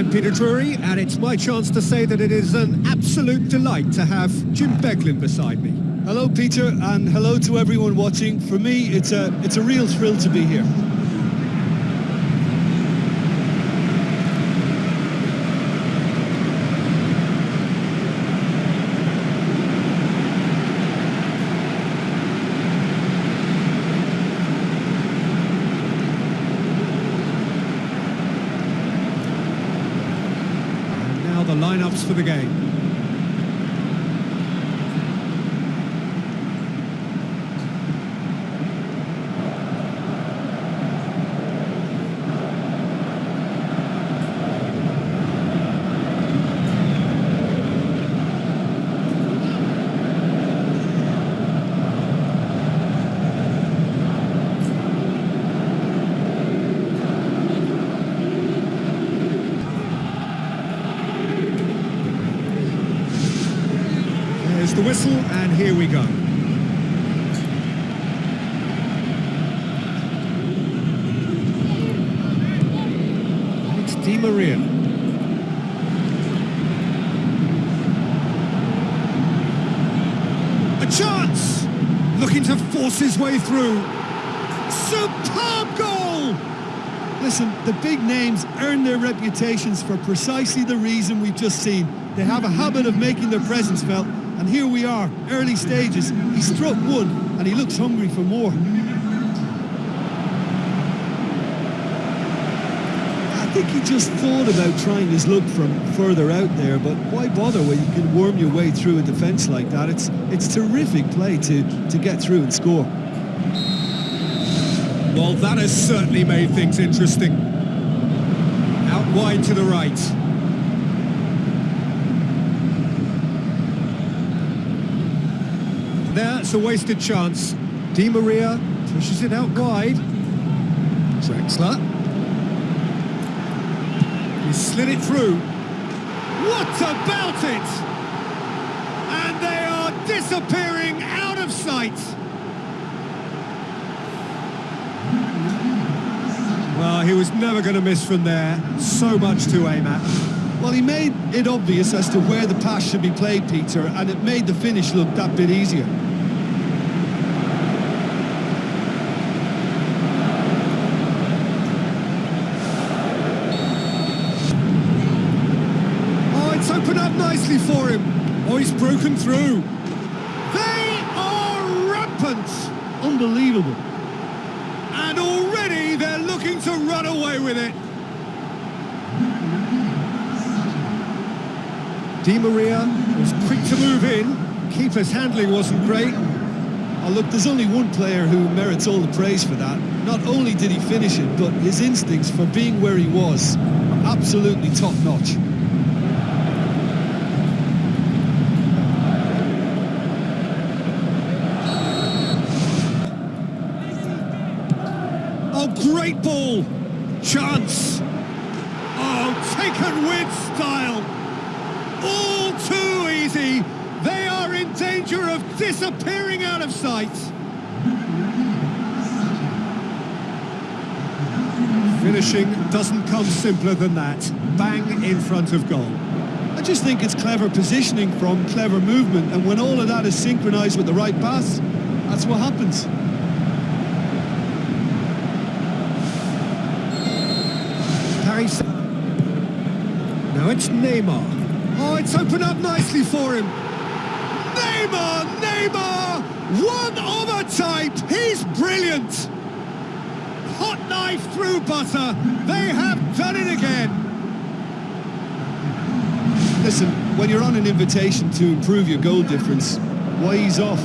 I'm Peter Drury, and it's my chance to say that it is an absolute delight to have Jim Beglin beside me. Hello, Peter, and hello to everyone watching. For me, it's a, it's a real thrill to be here. Lineups for the game. There's the whistle, and here we go. It's Di Maria. A chance! Looking to force his way through. Superb goal! Listen, the big names earn their reputations for precisely the reason we've just seen. They have a habit of making their presence felt, and here we are, early stages. He struck one, and he looks hungry for more. I think he just thought about trying his luck from further out there, but why bother when you can worm your way through a defence like that? It's it's terrific play to, to get through and score. Well, that has certainly made things interesting. Out wide to the right. That's a wasted chance. Di Maria pushes it out wide. Draxler. He slid it through. What about it? And they are disappearing out of sight. Well, he was never going to miss from there. So much to aim at. Well, he made it obvious as to where the pass should be played, Peter, and it made the finish look that bit easier. Oh, it's opened up nicely for him. Oh, he's broken through. They are rampant. Unbelievable. And already they're looking to run away with it. Di Maria was quick to move in. Keeper's handling wasn't great. Oh, look, there's only one player who merits all the praise for that. Not only did he finish it, but his instincts for being where he was, absolutely top-notch. Great ball. Chance. Oh, taken with style. All too easy. They are in danger of disappearing out of sight. Finishing doesn't come simpler than that. Bang in front of goal. I just think it's clever positioning from clever movement, and when all of that is synchronised with the right pass, that's what happens. Paris. Now it's Neymar. Oh, it's opened up nicely for him. Neymar, Neymar, one a type. He's brilliant. Hot knife through butter. They have done it again. Listen, when you're on an invitation to improve your goal difference, why ease off?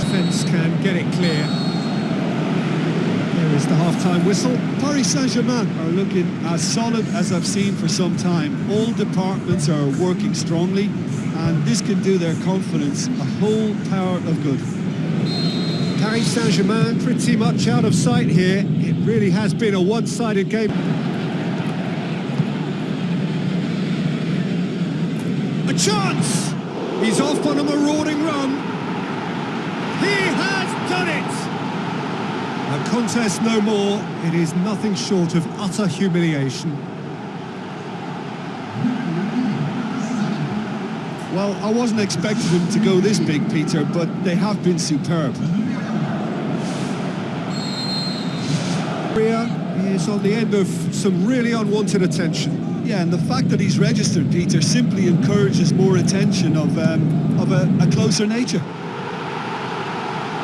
Defence can get it clear. There is the half-time whistle. Paris Saint-Germain are looking as solid as I've seen for some time. All departments are working strongly, and this can do their confidence a whole power of good. Paris Saint-Germain pretty much out of sight here. It really has been a one-sided game. A chance! He's off on a marauding run. Contest no more. It is nothing short of utter humiliation. Well, I wasn't expecting them to go this big, Peter, but they have been superb. Ria is on the end of some really unwanted attention. Yeah, and the fact that he's registered, Peter, simply encourages more attention of um, of a, a closer nature.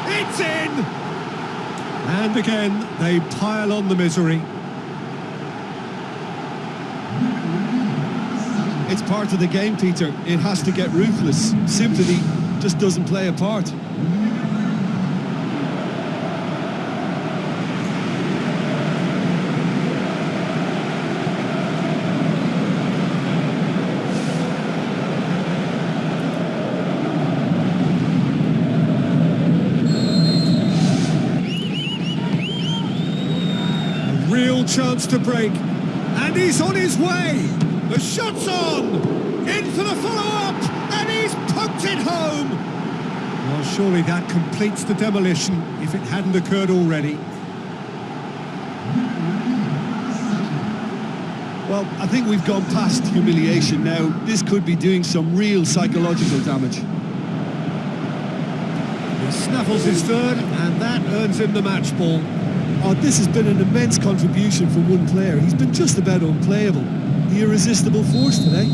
It's in! And again, they pile on the misery. It's part of the game, Peter. It has to get ruthless. Sympathy just doesn't play a part. Chance to break. And he's on his way. The shot's on. In for the follow-up. And he's poked it home. Well, surely that completes the demolition if it hadn't occurred already. Well, I think we've gone past humiliation now. This could be doing some real psychological damage. He snaffles his third, and that earns him the match ball. Oh, this has been an immense contribution from one player. He's been just about unplayable. The irresistible force today.